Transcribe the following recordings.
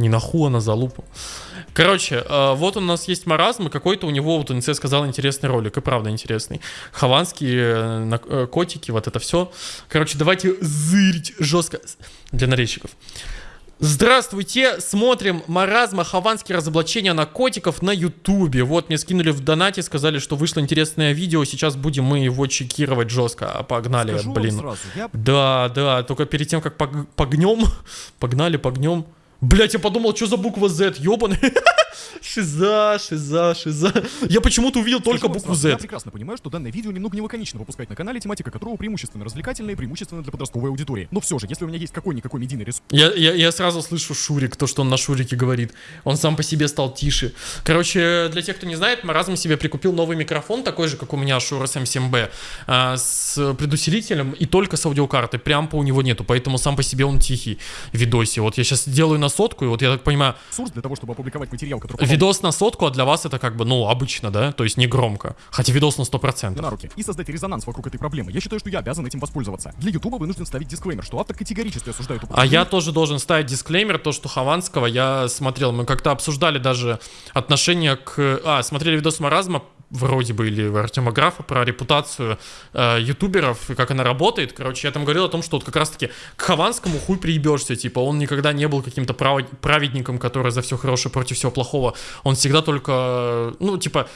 Не на ху, а на залупу. Короче, э, вот у нас есть маразм, и какой-то у него, вот НЦ сказал, интересный ролик, и правда интересный. Хованские э, э, котики, вот это все. Короче, давайте зырить жестко для нарезчиков. Здравствуйте, смотрим маразма хованские разоблачения наркотиков на ютубе. Вот мне скинули в донате, сказали, что вышло интересное видео, сейчас будем мы его чекировать жестко. А Погнали, Скажу блин. сразу, я Да, да, только перед тем, как пог- погнем, погнали, погнем. Блять, я подумал, что за буква Z, ёбаный. Шиза, шиза, шиза. Я почему-то увидел только скажу букву сразу, Я Z. прекрасно понимаю, что данное видео немного не лаконично выпускать на канале, тематика которого преимущественно развлекательная и преимущественно для подростковой аудитории. Но все же, если у меня есть какой-никакой медийный ресурс, Я, я, я сразу слышу Шурик, то, что он на Шурике говорит. Он сам по себе стал тише. Короче, для тех, кто не знает, Маразм себе прикупил новый микрофон, такой же, как у меня Shure SM7B, а, с предусилителем и только с аудиокартой. Прямпа у него нету, поэтому сам по себе он тихий в видосе. Вот я сейчас делаю на сотку, и вот я так понимаю, для того, чтобы опубликовать материал, который попал видос на сотку, а для вас это как бы, ну, обычно, да? То есть не громко. Хотя видос на 100%. мне на руки и создать резонанс вокруг этой проблемы. Я считаю, что я обязан этим воспользоваться. Для Ютуба вынужден ставить дисклеймер, что автор категорически осуждает А я тоже должен ставить дисклеймер, то, что Хованского я смотрел. Мы как-то обсуждали даже отношение к... А, смотрели видос Маразма, вроде бы, или Артема Графа, про репутацию э, ютуберов и как она работает. Короче, я там говорил о том, что вот как раз-таки к Хованскому хуй приебешься. Типа, он никогда не был каким-то право- праведником, который за все хорошее против всего плохого. Он всегда только, ну, типа,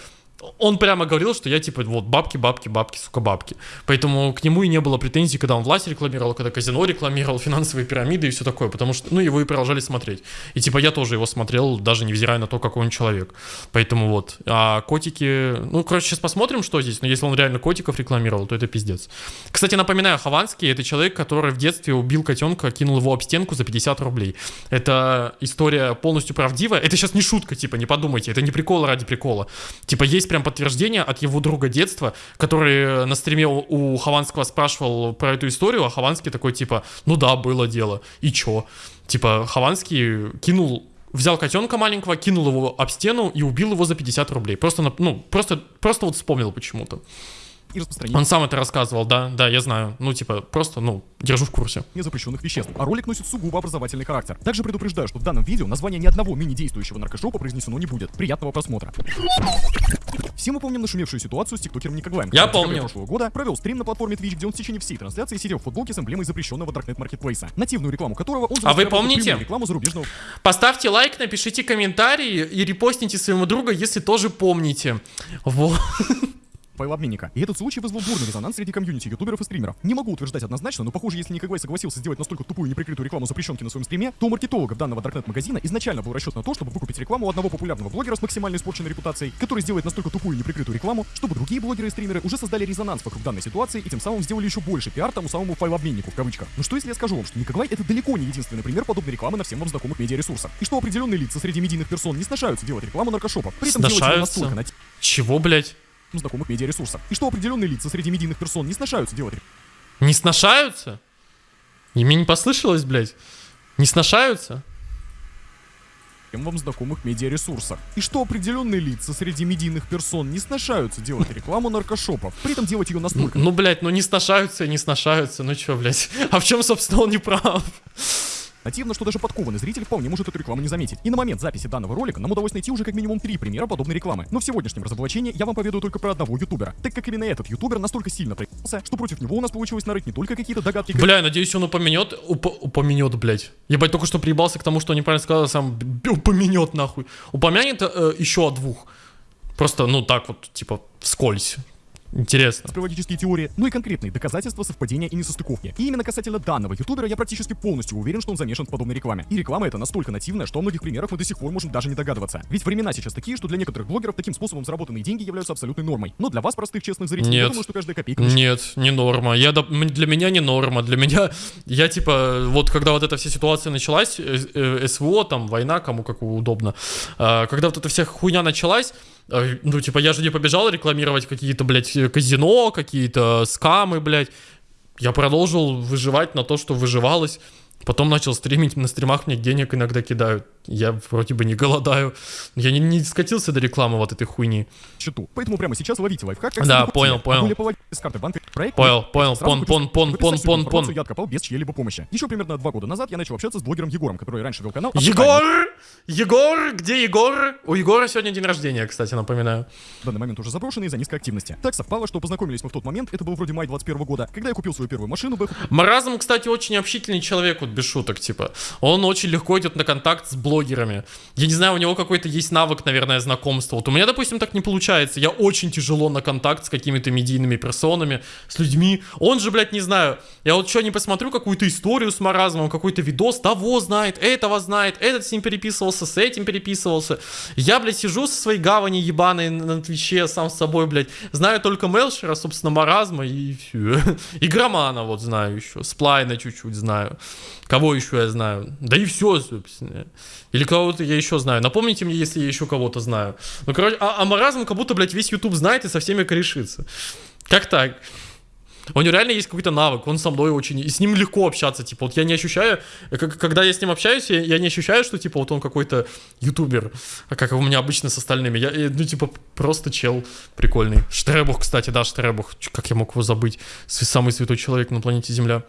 он прямо говорил, что я типа вот бабки, бабки, бабки, сука, бабки. Поэтому к нему и не было претензий, когда он власть рекламировал, когда казино рекламировал, финансовые пирамиды и все такое, потому что, ну, его и продолжали смотреть. И типа я тоже его смотрел, даже невзирая на то, какой он человек. Поэтому вот. А котики, ну, короче, сейчас посмотрим, что здесь. Но если он реально котиков рекламировал, то это пиздец. Кстати, напоминаю, Хованский это человек, который в детстве убил котенка, кинул его об стенку за 50 рублей. Это история полностью правдивая. Это сейчас не шутка, типа, не подумайте, это не прикол ради прикола. Типа, есть прям подтверждение от его друга детства, который на стриме у, Хованского спрашивал про эту историю, а Хованский такой, типа, ну да, было дело, и чё? Типа, Хованский кинул Взял котенка маленького, кинул его об стену и убил его за 50 рублей. Просто, ну, просто, просто вот вспомнил почему-то. И распространение Он сам это рассказывал, да, да, я знаю. Ну, типа, просто, ну, держу в курсе. запрещенных веществ, а ролик носит сугубо образовательный характер. Также предупреждаю, что в данном видео название ни одного мини-действующего наркошопа произнесено не будет. Приятного просмотра. Все мы помним нашумевшую ситуацию с тиктокером Никоглаем. Я помню. прошлого года провел стрим на платформе Twitch, где он в течение всей трансляции сидел в футболке с эмблемой запрещенного Darknet Marketplace. Нативную рекламу которого он А вы помните? рекламу зарубежного Поставьте лайк, напишите комментарий и репостните своему другу, если тоже помните. Вот. Файлообменника. И этот случай вызвал бурный резонанс среди комьюнити ютуберов и стримеров. Не могу утверждать однозначно, но похоже, если Никогвай согласился сделать настолько тупую и неприкрытую рекламу запрещенки на своем стриме, то у маркетологов данного Darknet магазина изначально был расчет на то, чтобы выкупить рекламу одного популярного блогера с максимально испорченной репутацией, который сделает настолько тупую и неприкрытую рекламу, чтобы другие блогеры и стримеры уже создали резонанс вокруг данной ситуации и тем самым сделали еще больше пиар тому самому файлообменнику в кавычках. Но что если я скажу вам, что Никогвай это далеко не единственный пример подобной рекламы на всем вам знакомых медиаресурсах, и что определенные лица среди медийных персон не сношаются делать рекламу наркошопов, при этом делать настолько на Чего, блядь? Знакомых медиаресурсов. И что определенные лица среди медийных персон не сношаются делать Не сношаются? И мне не послышалось, блядь? Не сношаются? всем вам знакомых медиаресурсах. И что определенные лица среди медийных персон не сношаются делать рекламу наркошопов, при этом делать ее настолько Ну, блядь, ну не сношаются и не сношаются, ну чё, блядь? А в чем, собственно, он не прав? Нативно, что даже подкованный зритель вполне может эту рекламу не заметить. И на момент записи данного ролика нам удалось найти уже как минимум три примера подобной рекламы. Но в сегодняшнем разоблачении я вам поведаю только про одного ютубера, так как именно этот ютубер настолько сильно проебался, что против него у нас получилось нарыть не только какие-то догадки, Бля, надеюсь, он упомянет, уп- упомянет, блядь. Ебать, только что приебался к тому, что неправильно сказал, а сам упомянет нахуй. Упомянет э, еще о двух. Просто, ну так вот, типа, вскользь. Интересно. конспирологические теории, ну и конкретные доказательства совпадения и несостыковки. И именно касательно данного ютубера я практически полностью уверен, что он замешан в подобной рекламе. И реклама эта настолько нативная, что о многих примерах мы до сих пор можем даже не догадываться. Ведь времена сейчас такие, что для некоторых блогеров таким способом заработанные деньги являются абсолютной нормой. Но для вас, простых честных зрителей, я Нет. думаю, что каждая копейка на Нет, не норма. Я, для меня не норма. Для меня, я типа, вот когда вот эта вся ситуация началась, СВО, там, война, кому как удобно, когда вот эта вся хуйня началась, ну, типа, я же не побежал рекламировать какие-то, блядь, казино, какие-то скамы, блядь. Я продолжил выживать на то, что выживалось. Потом начал стримить, на стримах мне денег иногда кидают. я вроде бы не голодаю. Я не, не скатился до рекламы вот этой хуйни. счету. Поэтому прямо сейчас ловите лайфхак. как Да, понял, понял. С карты банка проект? Понял, понял, пон, пон, пон, пон, пон, пон. Я откопал без чьей-либо помощи. Еще примерно два года назад я начал общаться с блогером Егором, который раньше вел канал. Егор! Егор! Где Егор? У Егора сегодня день рождения, кстати, напоминаю. В данный момент уже заброшенный из-за низкой активности. Так совпало, что познакомились мы в тот момент, это был вроде май 21 года, когда я купил свою первую машину, Маразм, кстати, очень общительный человек, без шуток, типа. Он очень легко идет на контакт с блогерами. Я не знаю, у него какой-то есть навык, наверное, знакомства. Вот у меня, допустим, так не получается. Я очень тяжело на контакт с какими-то медийными персонами, с людьми. Он же, блядь, не знаю. Я вот что не посмотрю какую-то историю с маразмом, какой-то видос, того знает, этого знает, этот с ним переписывался, с этим переписывался. Я, блядь, сижу со своей гавани ебаной на Твиче сам с собой, блядь. Знаю только Мелшера, собственно, маразма и все. И Громана вот знаю еще. Сплайна чуть-чуть знаю. Кого еще я знаю? Да и все, собственно. Или кого-то я еще знаю. Напомните мне, если я еще кого-то знаю. Ну, короче, а, а маразм как будто, блядь, весь YouTube знает и со всеми корешится. Как так? У него реально есть какой-то навык, он со мной очень... И с ним легко общаться, типа, вот я не ощущаю... э, Когда я с ним общаюсь, я, я не ощущаю, что, типа, вот он какой-то ютубер, а как у меня обычно с остальными. Я, я, ну, типа, просто чел прикольный. Штребух, кстати, да, Штребух. Как я мог его забыть? Самый святой человек на планете Земля.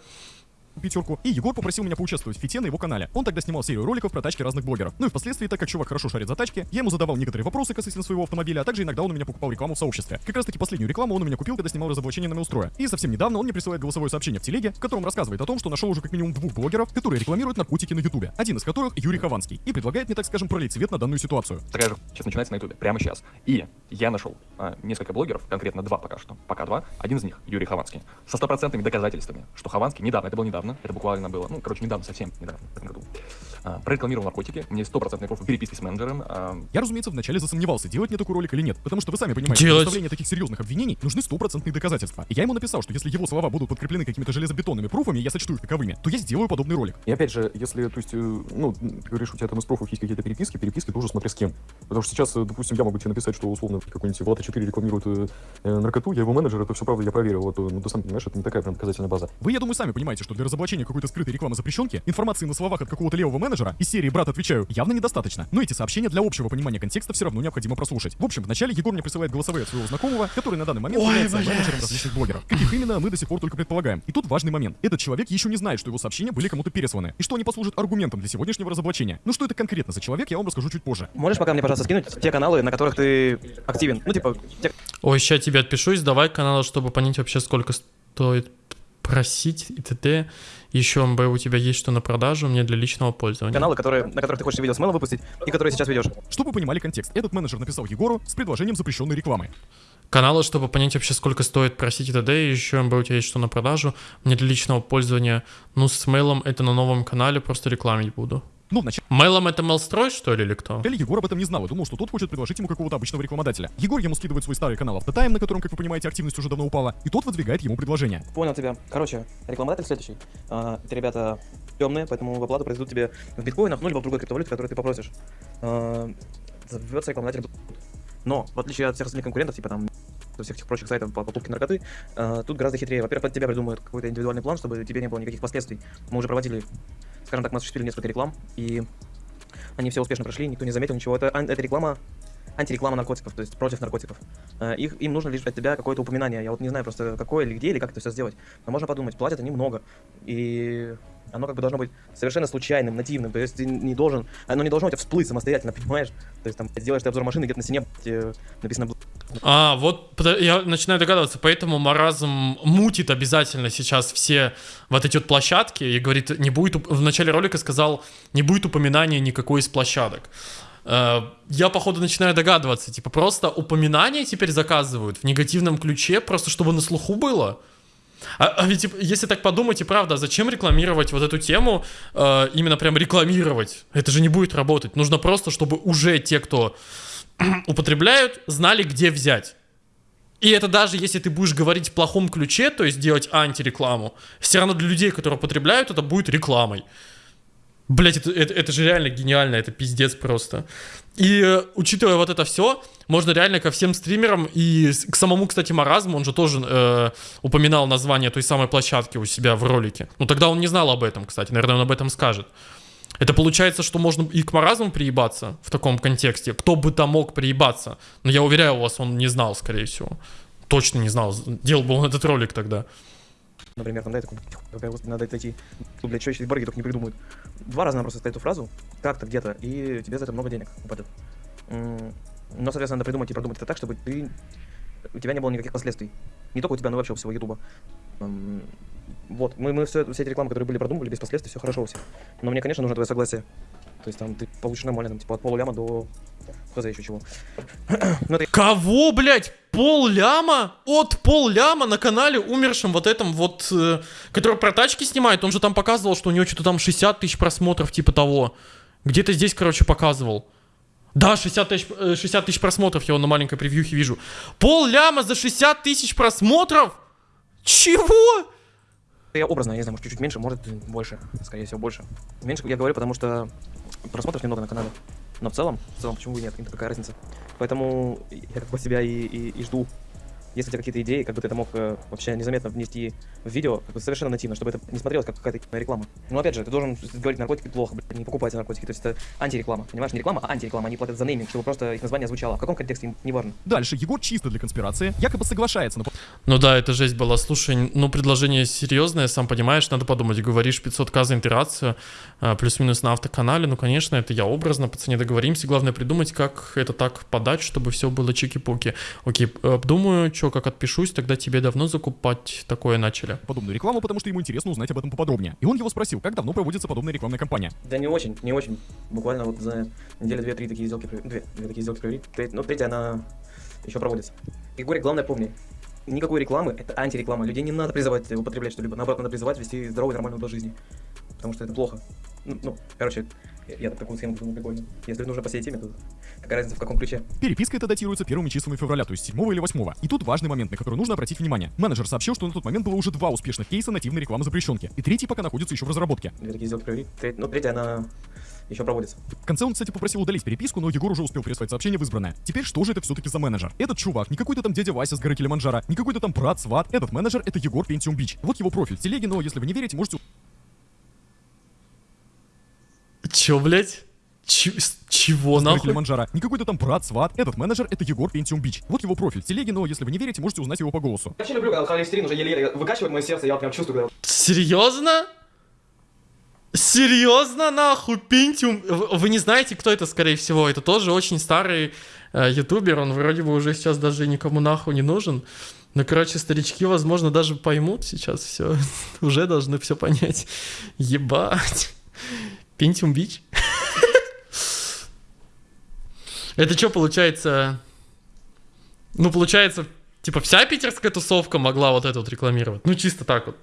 Пятерку, и Егор попросил меня поучаствовать в фите на его канале. Он тогда снимал серию роликов про тачки разных блогеров. Ну и впоследствии, так как чувак хорошо шарит за тачки, я ему задавал некоторые вопросы касательно своего автомобиля, а также иногда он у меня покупал рекламу в сообществе. Как раз таки последнюю рекламу он у меня купил, когда снимал разоблачение на Меустроя. И совсем недавно он мне присылает голосовое сообщение в телеге, в котором рассказывает о том, что нашел уже как минимум двух блогеров, которые рекламируют наркотики на ютубе. Один из которых Юрий Хованский. И предлагает мне, так скажем, пролить свет на данную ситуацию. Же сейчас начинается на ютубе, прямо сейчас. И я нашел а, несколько блогеров, конкретно два пока что, пока два. Один из них, Юрий Хованский, со стопроцентными доказательствами, что Хованский недавно, это было недавно, это буквально было, ну, короче, недавно, совсем недавно, в этом году, а, прорекламировал наркотики, у меня есть стопроцентные пруфы переписки с менеджером, а, Я, разумеется, вначале засомневался, делать мне такой ролик или нет, потому что вы сами понимаете, Делать. для составления таких серьезных обвинений нужны стопроцентные доказательства. И я ему написал, что если его слова будут подкреплены какими-то железобетонными пруфами, я сочту их таковыми, то я сделаю подобный ролик. И опять же, если, то есть, э, ну, ты говоришь, у тебя там из профов есть какие-то переписки, переписки тоже смотри с кем. Потому что сейчас, э, допустим, я могу тебе написать, что условно какой-нибудь Влад 4 рекламирует э, наркоту, я его менеджер, это все правда, я проверил. Вот, э, ну, ты сам понимаешь, это не такая прям доказательная база. Вы, я думаю, сами понимаете, что для разоблачения какой-то скрытой рекламы запрещенки информации на словах от какого-то левого менеджера из серии «Брат, отвечаю» явно недостаточно. Но эти сообщения для общего понимания контекста все равно необходимо прослушать. В общем, вначале Егор мне присылает голосовые от своего знакомого, который на данный момент Ой, является блядь. менеджером различных блогеров. Каких именно, мы до сих пор только предполагаем. И тут важный момент. Этот человек еще не знает, что его сообщения были кому-то пересланы, и что они послужат аргументом для сегодняшнего разоблачения. Ну что это конкретно за человек, я вам расскажу чуть позже. Можешь пока мне, пожалуйста, скинуть те каналы, на которых ты активен? Ну, типа, те Ой, сейчас тебе отпишусь, давай канал, чтобы понять вообще, сколько стоит просить и т.д. Еще МБ у тебя есть что на продажу мне для личного пользования. каналы, которые, на которых ты хочешь видео с мэлом выпустить, и которые сейчас ведешь. Чтобы вы понимали контекст, этот менеджер написал Егору с предложением запрещенной рекламы. Каналы, чтобы понять вообще, сколько стоит просить и т.д. Еще МБ у тебя есть что на продажу мне для личного пользования. Ну, с мейлом это на новом канале, просто рекламить буду. Ну, вначале Мейлом это мейлстрой, что ли, или кто? Егор об этом не знал и думал, что тот хочет предложить ему какого-то обычного рекламодателя. Егор ему скидывает свой старый канал Автотайм, на котором, как вы понимаете, активность уже давно упала, и тот выдвигает ему предложение. Понял тебя. Короче, рекламодатель следующий. А, эти ребята темные, поэтому в оплату произведут тебе в биткоинах, ну, либо в другой криптовалюте, которую ты попросишь. А, зовется рекламодатель. Но, в отличие от всех остальных конкурентов, типа там всех этих прочих сайтов по покупке наркоты, а, тут гораздо хитрее. Во-первых, под тебя придумают какой-то индивидуальный план, чтобы тебе не было никаких последствий. Мы уже проводили, скажем так, мы осуществили несколько реклам, и они все успешно прошли, никто не заметил ничего. Это, ан- это реклама антиреклама наркотиков, то есть против наркотиков. Э, Их, им нужно лишь от тебя какое-то упоминание. Я вот не знаю просто какое или где, или как это все сделать. Но можно подумать, платят они много. И оно как бы должно быть совершенно случайным, нативным. То есть ты не должен, оно не должно у тебя всплыть самостоятельно, понимаешь? То есть там сделаешь ты обзор машины, где-то на стене э, написано «Бл- А, вот я начинаю догадываться, поэтому Маразм мутит обязательно сейчас все вот эти вот площадки и говорит, не будет, в начале ролика сказал, не будет упоминания никакой из площадок. Э, Я, походу, начинаю догадываться, типа, просто упоминания теперь заказывают в негативном ключе, просто чтобы на слуху было. А, а ведь, типа, если так подумать, и правда, а зачем рекламировать вот эту тему, э, именно прям рекламировать? Это же не будет работать. Нужно просто, чтобы уже те, кто употребляют, знали, где взять. И это даже если ты будешь говорить в плохом ключе, то есть делать антирекламу, все равно для людей, которые употребляют, это будет рекламой. Блять, это, это, это же реально гениально, это пиздец просто. И э, учитывая вот это все, можно реально ко всем стримерам и к самому, кстати, Маразму, он же тоже э, упоминал название той самой площадки у себя в ролике. Ну тогда он не знал об этом, кстати, наверное, он об этом скажет. Это получается, что можно и к маразму приебаться в таком контексте. Кто бы там мог приебаться. Но я уверяю вас, он не знал, скорее всего. Точно не знал. Делал бы он этот ролик тогда. Например, там, да, я такой, «Тихо, какая господи, надо отойти. Тут, блядь, что еще борги только не придумают. Два раза надо просто сказать эту фразу, как-то где-то, и тебе за это много денег упадет. Но, соответственно, надо придумать и продумать это так, чтобы ты... у тебя не было никаких последствий. Не только у тебя, но вообще у всего Ютуба. Вот, мы, мы все, все эти рекламы, которые были продумывали без последствий, все хорошо у всех. Но мне, конечно, нужно твое согласие. То есть там ты получишь нормально, там, типа от полуляма до... Хз еще чего. Ну, это Кого, блядь? Пол ляма? От пол ляма на канале умершем вот этом вот, э, который про тачки снимает. Он же там показывал, что у него что-то там 60 тысяч просмотров, типа того. Где-то здесь, короче, показывал. Да, 60 тысяч, э, 60 тысяч просмотров я его на маленькой превьюхе вижу. Пол ляма за 60 тысяч просмотров? Чего? Я образно, я не знаю, может чуть-чуть меньше, может больше, скорее всего больше. Меньше я говорю, потому что просмотров немного на канале. Но в целом, в целом, почему бы нет, какая разница. Поэтому я как бы себя и, и, и жду. Если у тебя какие-то идеи, как бы ты это мог э, вообще незаметно внести в видео, как бы совершенно нативно, чтобы это не смотрелось как какая-то реклама. Ну опять же, ты должен говорить наркотики плохо, блядь, не покупайте наркотики, то есть это антиреклама, понимаешь? Не реклама, а антиреклама, они платят за нейминг, чтобы просто их название звучало. В каком контексте, им не важно. Дальше Егор чисто для конспирации якобы соглашается на Ну да, это жесть была. Слушай, ну предложение серьезное, сам понимаешь, надо подумать. Говоришь 500к за интерацию, а, плюс-минус на автоканале. Ну, конечно, это я образно, по цене договоримся. Главное придумать, как это так подать, чтобы все было чики-пуки. Окей, обдумаю, что, как отпишусь, тогда тебе давно закупать такое начали. подобную рекламу, потому что ему интересно узнать об этом поподробнее. И он его спросил, как давно проводится подобная рекламная кампания. Да не очень, не очень. Буквально вот за неделю две-три такие сделки, провели- две, две такие сделки провели. Треть- Ну, третья, она еще проводится. Егорик, главное помни, никакой рекламы, это антиреклама. Людей не надо призывать употреблять что-либо, наоборот, надо призывать вести здоровый, нормальный образ жизни. Потому что это плохо. Ну, ну, короче, я, я такую схему придумал прикольно. Если нужно по всей теме, то какая разница в каком ключе? Переписка эта датируется первыми числами февраля, то есть 7 или 8. И тут важный момент, на который нужно обратить внимание. Менеджер сообщил, что на тот момент было уже два успешных кейса нативной рекламы запрещенки, и третий пока находится еще в разработке. Две такие сделки провели. Треть- ну, третья, она еще проводится. В конце он, кстати, попросил удалить переписку, но Егор уже успел прислать сообщение в избранное. Теперь что же это все-таки за менеджер? Этот чувак, не какой-то там дядя Вася с горы Килиманджаро, не какой-то там брат, сват. Этот менеджер — это Егор Пентиум Бич. Вот его профиль в телеге, но если вы не верите, можете Че, блядь? Ч- чего нахуй? Килиманджаро. Не какой-то там брат, сват. Этот менеджер — это Егор Пентиум Бич. Вот его профиль в телеге, но если вы не верите, можете узнать его по голосу. Я вообще люблю, когда холестерин уже еле-еле выкачивает мое сердце, я прям чувствую, когда Серьезно? Серьезно, нахуй, Пентиум? Вы не знаете, кто это, скорее всего? Это тоже очень старый э, ютубер, он вроде бы уже сейчас даже никому нахуй не нужен. Ну, короче, старички, возможно, даже поймут сейчас все. Уже должны все понять. Ебать. Пентиум Бич? Это что получается? Ну, получается, типа вся питерская тусовка могла вот это вот рекламировать. Ну, чисто так вот.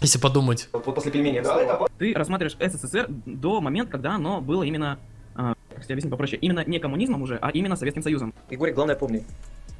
Если подумать. вот после пельменей. Да, ты рассматриваешь СССР до момента, когда оно было именно, а, как тебе объяснить попроще, именно не коммунизмом уже, а именно Советским Союзом. Егорик, главное помни,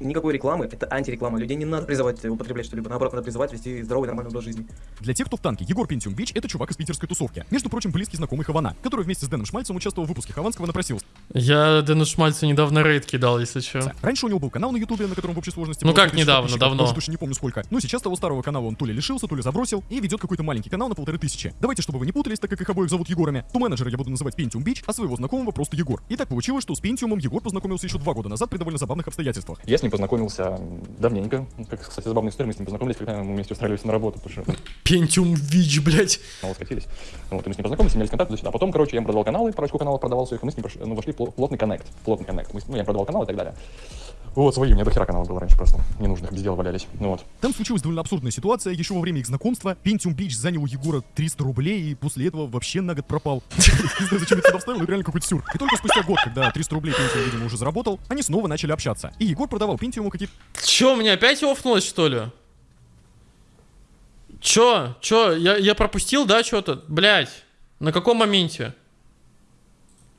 никакой рекламы, это антиреклама. Людей не надо призывать употреблять что-либо, наоборот, надо призывать вести здоровый, нормальный образ жизни. Для тех, кто в танке, Егор Пентиум Бич — это чувак из питерской тусовки. Между прочим, близкий знакомый Хавана, который вместе с Дэном Шмальцем участвовал в выпуске Хованского напросился. Я Дэну Шмальцу недавно рейд кидал, если что. Раньше у него был канал на ютубе, на котором в общей сложности Ну как 5000 недавно, давно. Точно не помню сколько. Но сейчас того старого канала он то ли лишился, то ли забросил, и ведет какой-то маленький канал на полторы тысячи. Давайте, чтобы вы не путались, так как их обоих зовут Егорами, то менеджера я буду называть Пентиум Бич, а своего знакомого просто Егор. И так получилось, что с Пентиумом Егор познакомился еще два года назад при довольно забавных обстоятельствах. Я с ним познакомился давненько. Как, кстати, забавная история, мы с ним познакомились, когда мы вместе устраивались на работу, потому что Пентиум Вич, блядь. каналы скатились. Вот, и мы с ним познакомились, имели контакт туда-сюда. А потом, короче, я ему продавал каналы, парочку каналов продавал своих, и мы с ним прош- ну, вошли в пло- плотный коннект. Плотный коннект. Мы ну, я продавал каналы и так далее. Вот, свои, у меня до хера каналов было раньше просто. Ненужных, без дела валялись. Ну вот. Там случилась довольно абсурдная ситуация. Еще во время их знакомства Пентиум Бич занял у Егора 300 рублей и после этого вообще на год пропал. Не знаю, зачем я это сюда вставил, но это реально какой-то сюр. И только спустя год, когда 300 рублей Пентиум, видимо, уже заработал, они снова начали общаться. И Егор продавал Пентиуму какие-то Чё, мне опять офнулось, что ли? Чё? Чё? Я, я пропустил, да, что-то? Блядь. На каком моменте?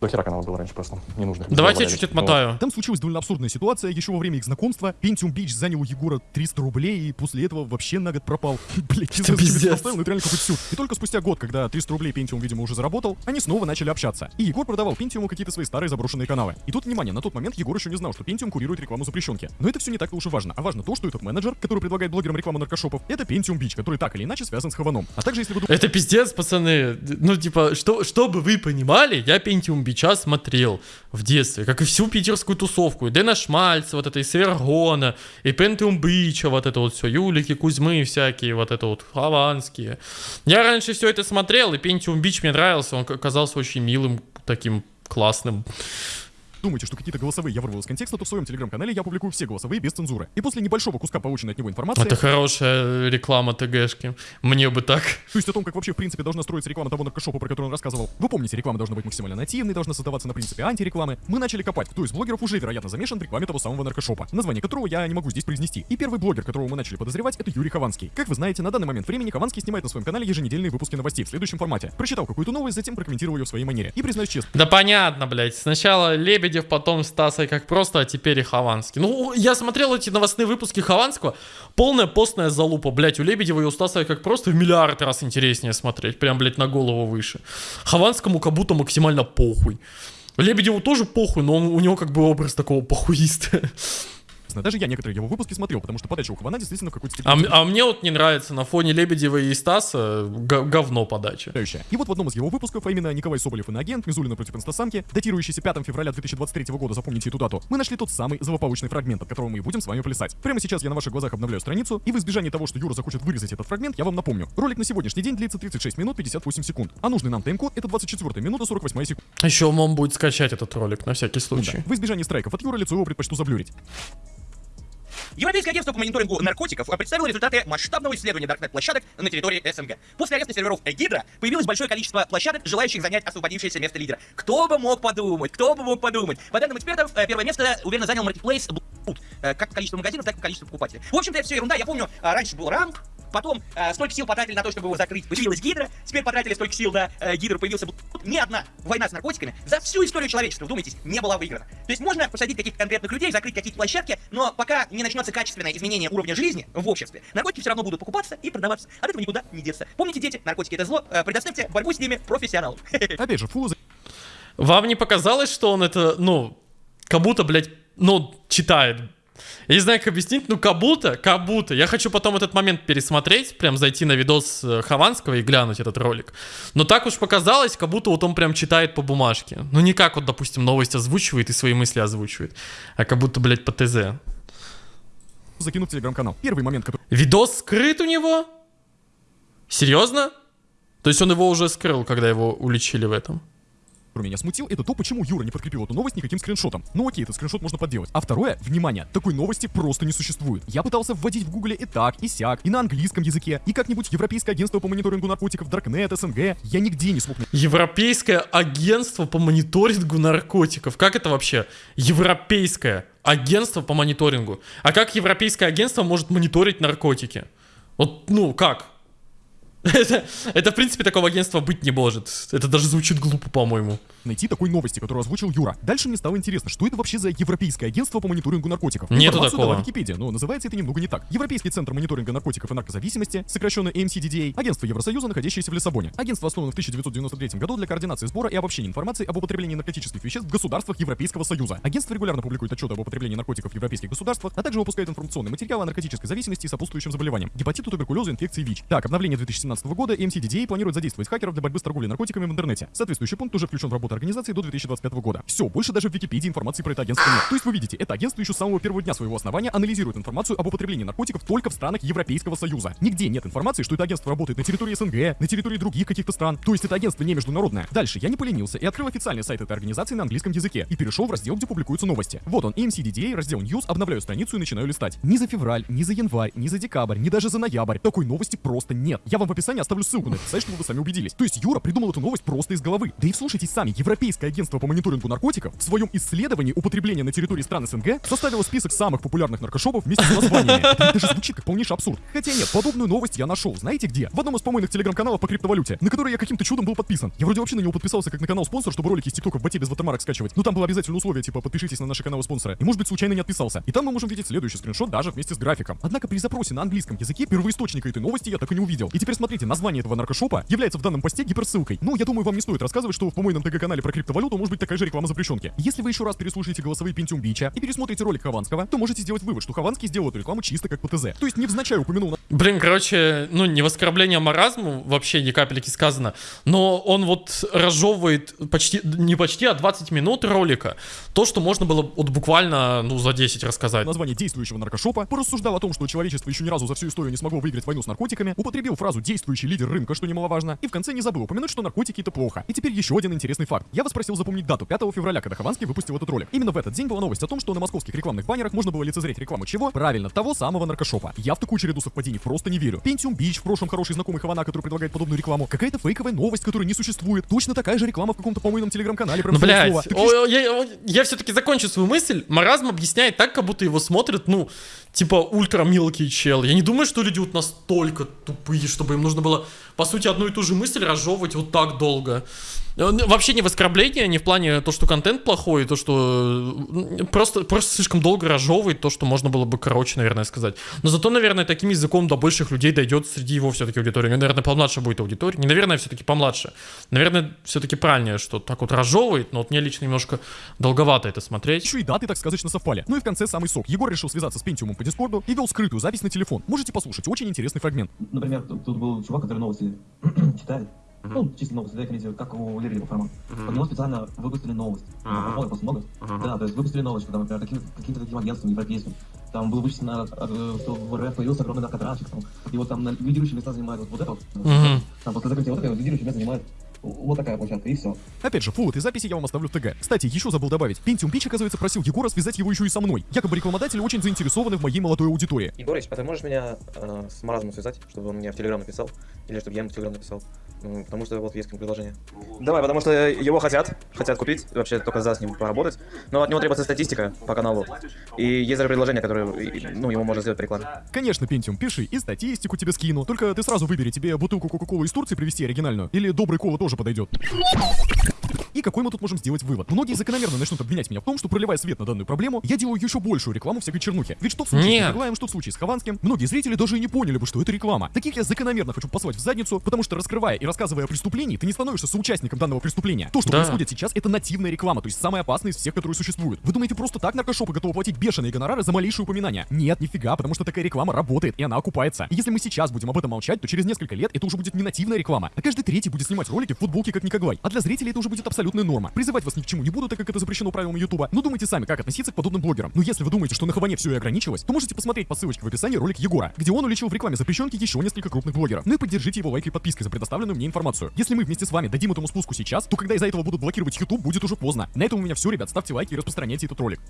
До хера каналов было раньше просто, не нужно. Давайте я чуть отмотаю. Там случилась довольно абсурдная ситуация. Еще во время их знакомства Pentium Beach занял у Егора 300 рублей, и после этого вообще на год пропал. Блять, не Это пиздец. это поставил, но это реально какой-то сюр. И только спустя год, когда 300 рублей Pentium, видимо, уже заработал, они снова начали общаться. И Егор продавал Pentium какие-то свои старые заброшенные каналы. И тут, внимание, на тот момент Егор еще не знал, что Pentium курирует рекламу запрещенки. Но это все не так-то уж и важно. А важно то, что этот менеджер, который предлагает блогерам рекламу наркошопов, это Pentium Beach, который так или иначе связан с Хаваном. А также, если вы Это пиздец, пацаны. Ну, типа, что, чтобы вы понимали, я Пентиум Бича смотрел в детстве, как и всю питерскую тусовку. И Дэна Шмальца, вот это, и Свергона, и Пентиум Бича, вот это вот все, Юлики, Кузьмы всякие, вот это вот, хованские. Я раньше все это смотрел, и Пентиум Бич мне нравился, он казался очень милым, таким классным. Думаете, что какие-то голосовые я вырвал из контекста, то в своем телеграм-канале я публикую все голосовые без цензуры. И после небольшого куска полученной от него информации, Это хорошая реклама ТГшки. Мне бы так. то есть о том, как вообще в принципе должна строиться реклама того наркошопа, про который он рассказывал. Вы помните, реклама должна быть максимально нативной, должна создаваться на принципе антирекламы. Мы начали копать, кто из блогеров уже, вероятно, замешан в рекламе того самого наркошопа, название которого я не могу здесь произнести. И первый блогер, которого мы начали подозревать, это Юрий Хованский. Как вы знаете, на данный момент времени Хованский снимает на своем канале еженедельные выпуски новостей в следующем формате. Прочитал какую-то новость, затем прокомментировал ее в своей манере. И признаюсь честно, Да понятно, блядь. Сначала Лебедев, потом Стасой как просто, а теперь и Хованский. Ну, я смотрел эти новостные выпуски Хованского. Полная постная залупа, блядь. У Лебедева и у Стаса как просто в миллиард раз интереснее смотреть. Прям, блядь, на голову выше. Хованскому как будто максимально похуй. Лебедеву тоже похуй, но он- у него как бы образ такого похуиста. Даже я некоторые его выпуски смотрел, потому что подача у Хавана действительно в какой-то А, степени м- а мне вот не нравится на фоне Лебедева и Стаса говно подача. И вот в одном из его выпусков, а именно Николай Соболев и агент Мизулина против инстасамки, датирующийся 5 февраля 2023 года, запомните эту дату, мы нашли тот самый злополучный фрагмент, от которого мы и будем с вами плясать. Прямо сейчас я на ваших глазах обновляю страницу, и в избежание того, что Юра захочет вырезать этот фрагмент, я вам напомню. Ролик на сегодняшний день длится 36 минут 58 секунд, а нужный нам тайм-код это 24 минута 48 секунда. Еще он будет скачать этот ролик на всякий случай. В избежание страйков от Юры лицо его предпочту заблюрить. Европейское агентство по мониторингу наркотиков представило результаты масштабного исследования даркнет-площадок на территории СНГ. После ареста серверов Гидра появилось большое количество площадок, желающих занять освободившееся место лидера. Кто бы мог подумать, кто бы мог подумать. По данным экспертов, э, первое место уверенно занял маркетплейс э, как по количеству магазинов, так и по количеству покупателей. В общем-то, это все ерунда. Я помню, а, раньше был рамп, потом э, столько сил потратили на то, чтобы его закрыть. Появилась Гидра, теперь потратили столько сил на э, Гидру, появился. Ни одна война с наркотиками за всю историю человечества, вдумайтесь, не была выиграна. То есть можно посадить каких-то конкретных людей, закрыть какие-то площадки, но пока не начнется качественное изменение уровня жизни в обществе, наркотики все равно будут покупаться и продаваться. От этого никуда не деться. Помните, дети, наркотики это зло, э, предоставьте борьбу с ними профессионалам. Опять же, фулл Вам не показалось, что он это, ну, как будто, блядь, ну, читает? Я не знаю, как объяснить, ну, как будто, как будто. Я хочу потом этот момент пересмотреть, прям зайти на видос э, Хованского и глянуть этот ролик. Но так уж показалось, как будто вот он прям читает по бумажке. Ну, не как вот, допустим, новость озвучивает и свои мысли озвучивает, а как будто, блядь, по ТЗ. закинут в телеграм-канал. Первый момент, который Видос скрыт у него? Серьезно? То есть он его уже скрыл, когда его уличили в этом? Который меня смутил, это то, почему Юра не подкрепил эту новость никаким скриншотом. Ну окей, этот скриншот можно подделать. А второе, внимание, такой новости просто не существует. Я пытался вводить в гугле и так, и сяк, и на английском языке, и как-нибудь Европейское агентство по мониторингу наркотиков, Даркнет, СНГ. Я нигде не смог Европейское агентство по мониторингу наркотиков. Как это вообще? Европейское агентство по мониторингу. А как европейское агентство может мониторить наркотики? Вот, ну, как? Это, это, в принципе, такого агентства быть не может. Это даже звучит глупо, по-моему. Найти такой новости, которую озвучил Юра. Дальше мне стало интересно, что это вообще за Европейское агентство по мониторингу наркотиков. Нету Информацию такого. Википедия, но называется это немного не так. Европейский центр мониторинга наркотиков и наркозависимости, сокращенно AMCDDA, агентство Евросоюза, находящееся в Лиссабоне. Агентство основано в 1993 году для координации сбора и обобщения информации об употреблении наркотических веществ в государствах Европейского Союза. Агентство регулярно публикует отчеты об употреблении наркотиков в европейских государствах, а также выпускает информационный материал о наркотической зависимости и сопутствующим заболеваниям, гепатиту, туберкулезу, инфекции ВИЧ. Так, обновление 2017 года MCDDA планирует задействовать хакеров для борьбы с торговлей наркотиками в интернете. Соответствующий пункт уже включен в работу организации до 2025 года. Все, больше даже в Википедии информации про это агентство нет. То есть вы видите, это агентство еще с самого первого дня своего основания анализирует информацию об употреблении наркотиков только в странах Европейского Союза. Нигде нет информации, что это агентство работает на территории СНГ, на территории других каких-то стран. То есть это агентство не международное. Дальше я не поленился и открыл официальный сайт этой организации на английском языке и перешел в раздел, где публикуются новости. Вот он, MCDDA, раздел News, обновляю страницу и начинаю листать. Ни за февраль, ни за январь, ни за декабрь, ни даже за ноябрь такой новости просто нет. Я вам в описании оставлю ссылку на этот сайт, чтобы вы сами убедились. То есть Юра придумал эту новость просто из головы. Да и вслушайтесь сами, Европейское агентство по мониторингу наркотиков в своем исследовании употребления на территории стран СНГ составило список самых популярных наркошопов вместе с названиями. Это даже звучит как полнейший абсурд. Хотя нет, подобную новость я нашел. Знаете где? В одном из помойных телеграм-каналов по криптовалюте, на который я каким-то чудом был подписан. Я вроде вообще на него подписался как на канал спонсор, чтобы ролики из ТикТока в боте без ватермарок скачивать. Ну там было обязательное условие, типа подпишитесь на наши каналы спонсора. И может быть случайно не отписался. И там мы можем видеть следующий скриншот даже вместе с графиком. Однако при запросе на английском языке первоисточника этой новости я так и не увидел. И теперь смотрите, название этого наркошопа является в данном посте гиперссылкой. Ну, я думаю, вам не стоит рассказывать, что в помойном ТГ-канале про криптовалюту может быть такая же реклама запрещенки. Если вы еще раз переслушаете голосовые Pentium Бича и пересмотрите ролик Хованского, то можете сделать вывод, что Хованский сделал эту рекламу чисто как ПТЗ. То есть невзначай упомянул Блин, короче, ну не в оскорбление маразму, вообще ни капельки сказано, но он вот разжевывает почти, не почти, а 20 минут ролика. То, что можно было вот буквально, ну, за 10 рассказать. название действующего наркошопа, порассуждал о том, что человечество еще ни разу за всю историю не смогло выиграть войну с наркотиками, употребил фразу «действующий лидер рынка», что немаловажно, и в конце не забыл упомянуть, что наркотики это плохо. И теперь еще один интересный факт. Я вас просил запомнить дату 5 февраля, когда Хованский выпустил этот ролик. Именно в этот день была новость о том, что на московских рекламных баннерах можно было лицезреть рекламу чего? Правильно, того самого наркошопа. Я в такую череду совпадений просто не верю. Pentium Beach, в прошлом хороший знакомый Хавана, который предлагает подобную рекламу. Какая-то фейковая новость, которая не существует. Точно такая же реклама в каком-то помойном телеграм-канале. Ну, блядь. Так о, я, я все-таки закончу свою мысль. Маразм объясняет так, как будто его смотрят, ну, типа, ультра мелкий чел. Я не думаю, что люди вот настолько тупые, чтобы им нужно было, по сути, одну и ту же мысль разжевывать вот так долго. Э, Вообще не в оскорбление, не в плане то, что контент плохой, то, что просто, просто слишком долго разжевывает то, что можно было бы короче, наверное, сказать. Но зато, наверное, таким языком до больших людей дойдет среди его все-таки аудитории. У него, наверное, помладше будет аудитория. Не, наверное, все-таки помладше. Наверное, все-таки правильнее, что так вот разжевывает, но вот мне лично немножко долговато это смотреть. Еще и даты так сказочно совпали. Ну и в конце самый сок. Егор решил связаться с Пентиумом по Дискорду и вел скрытую запись на телефон. Можете послушать, очень интересный фрагмент. Например, тут, тут был чувак, который новости читает. Ну, чисто новости, да, комментирует, как у Лерина формат. Под него специально выпустили новость. Много, просто много. Да, то есть выпустили новость, что там, например, таким, каким-то таким агентством европейским. Там было вычислено, э, что в РФ появился огромный наркотрафик. Там, и вот там на лидирующие места занимает вот, вот это вот. Мгм. Там после закрытия вот этого лидирующие места занимает вот такая площадка, и все. Опять же, фул этой записи я вам оставлю в ТГ. Кстати, еще забыл добавить. Pentium Beach, оказывается, просил Егора связать его еще и со мной. Якобы рекламодатели очень заинтересованы в моей молодой аудитории. Егорыч, а ты можешь меня э, с Маразмом связать, чтобы он мне в Телеграм написал? Или чтобы я ему в Телеграм написал? Ну, потому что вот есть к нему предложение. Давай, потому что его хотят, хотят купить, вообще только за с ним поработать. Но от него требуется статистика по каналу. И есть даже предложение, которое, ну, ему можно сделать по рекламе. Конечно, Pentium, пиши, и статистику тебе скину. Только ты сразу выбери, тебе бутылку Кока-Колы из Турции привезти оригинальную, или добрый кола тоже подойдет. И какой мы тут можем сделать вывод? Многие закономерно начнут обвинять меня в том, что проливая свет на данную проблему, я делаю еще большую рекламу всякой чернухи. Ведь что в случае Нет. с Николаем, что в случае с Хованским, многие зрители даже и не поняли бы, что это реклама. Таких я закономерно хочу послать в задницу, потому что раскрывая и рассказывая о преступлении, ты не становишься соучастником данного преступления. То, что Да. происходит сейчас, это нативная реклама, то есть самая опасная из всех, которые существуют. Вы думаете, просто так наркошопы готовы платить бешеные гонорары за малейшее упоминание? Нет, нифига, потому что такая реклама работает, и она окупается. И если мы сейчас будем об этом молчать, то через несколько лет это уже будет не нативная реклама, а каждый третий будет снимать ролики в футболке как Никоглай. А для зрителей это уже будет абсолютная норма. Призывать вас ни к чему не буду, так как это запрещено правилами Ютуба. Но думайте сами, как относиться к подобным блогерам. Но если вы думаете, что на Хаване все и ограничилось, то можете посмотреть по ссылочке в описании ролик Егора, где он уличил в рекламе запрещенки еще несколько крупных блогеров. Ну и поддержите его лайкой и подпиской за предоставленную мне информацию. Если мы вместе с вами дадим этому спуску сейчас, то когда из-за этого будут блокировать YouTube, будет уже поздно. На этом у меня все, ребят. Ставьте лайки и распространяйте этот ролик.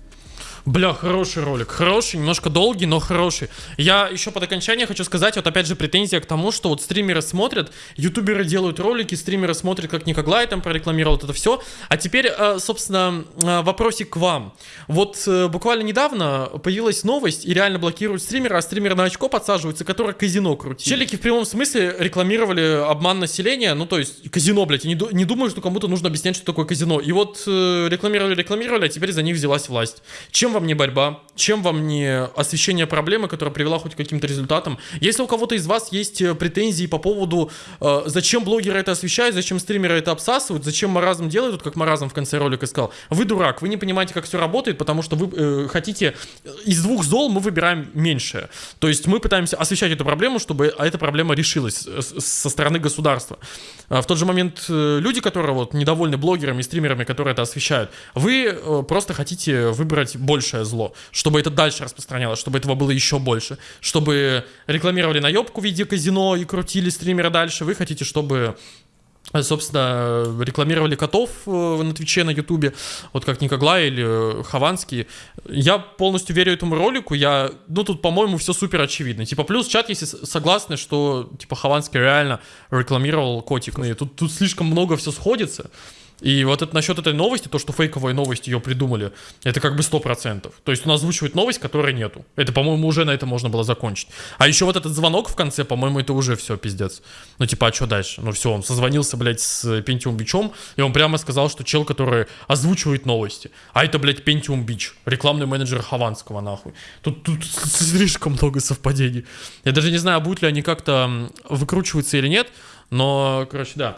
Бля, хороший ролик. Хороший, немножко долгий, но хороший. Я еще под окончание хочу сказать, вот опять же претензия к тому, что вот стримеры смотрят, ютуберы делают ролики, стримеры смотрят, как Никоглай там прорекламировал это все. А теперь, э, собственно, э, вопросик к вам. Вот э, буквально недавно появилась новость, и реально блокируют стримера, а стримеры на очко подсаживаются, которые казино крутили. Челики в прямом смысле рекламировали обман населения, ну то есть казино, блядь, я не, не думаю, что кому-то нужно объяснять, что такое казино. И вот рекламировали, рекламировали, а теперь за них взялась власть. Чем вам не борьба? Чем вам не освещение проблемы, которая привела хоть к каким-то результатам? Если у кого-то из вас есть претензии по поводу, зачем блогеры это освещают, зачем стримеры это обсасывают, зачем маразм делают, вот как маразм в конце ролика сказал, вы дурак, вы не понимаете, как все работает, потому что вы э, хотите э, из двух зол мы выбираем меньшее. То есть мы пытаемся освещать эту проблему, чтобы эта проблема решилась э, со стороны государства. А В тот же момент э, люди, которые вот недовольны блогерами и стримерами, которые это освещают, вы просто хотите выбрать большее зло, чтобы это дальше распространялось, чтобы этого было еще больше, чтобы рекламировали наебку в виде казино и крутили стримера дальше. Вы хотите, чтобы собственно, рекламировали котов э, на Твиче, на Ютубе, вот как Никоглай или э, Хованский. Я полностью верю этому ролику, я, ну, тут, по-моему, все супер очевидно. Типа, плюс чат, если согласны, что, типа, Хованский реально рекламировал котик. Ну, и тут, тут слишком много все сходится. И вот это насчет этой новости, то, что фейковая новость ее придумали, это как бы 100%. То есть он озвучивает новость, которой нету. Это, по-моему, уже на этом можно было закончить. А еще вот этот звонок в конце, по-моему, это уже все, пиздец. Ну, типа, а что дальше? Ну, все, он созвонился, блядь, с Pentium Бичом, и он прямо сказал, что чел, который озвучивает новости. А это, блядь, Pentium Бич, рекламный менеджер Хованского, нахуй. Тут, тут слишком много совпадений. Я даже не знаю, будут ли они как-то выкручиваться или нет, но, короче, да.